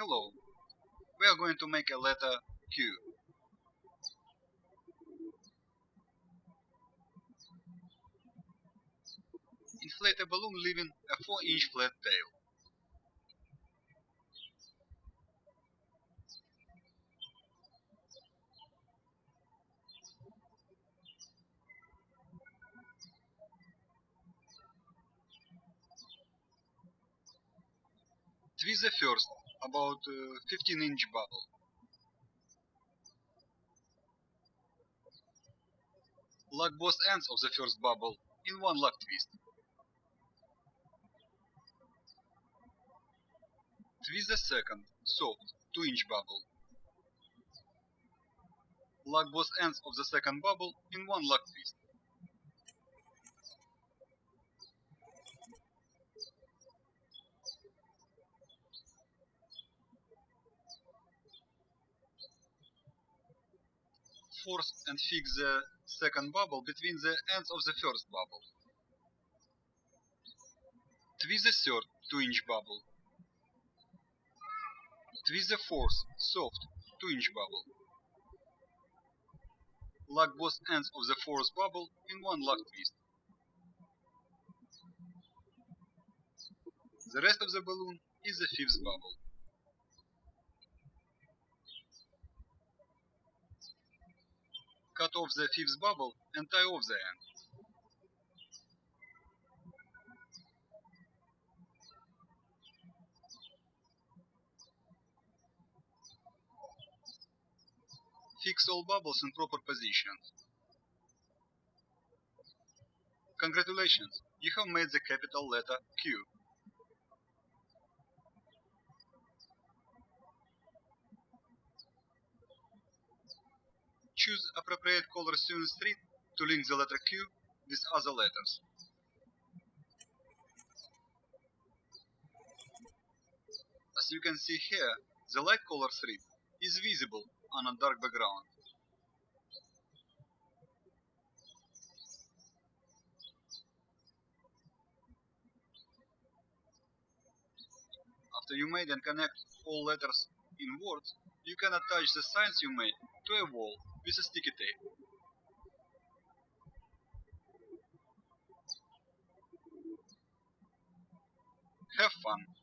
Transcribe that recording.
Hello. We are going to make a letter Q. Inflate a balloon leaving a 4-inch flat tail. Twist the first, about uh, 15 inch bubble. Lock both ends of the first bubble in one lock twist. Twist the second, soft, 2 inch bubble. Lock both ends of the second bubble in one lock twist. Force and fix the second bubble between the ends of the first bubble. Twist the third 2 inch bubble. Twist the fourth soft 2 inch bubble. Lock both ends of the fourth bubble in one lock twist. The rest of the balloon is the fifth bubble. Cut off the fifth bubble and tie off the end. Fix all bubbles in proper positions. Congratulations, you have made the capital letter Q. Choose appropriate color to illustrate to link the letter Q with other letters. As you can see here, the light color strip is visible on a dark background. After you made and connect all letters in words, you can attach the signs you made to a wall tape. Have fun!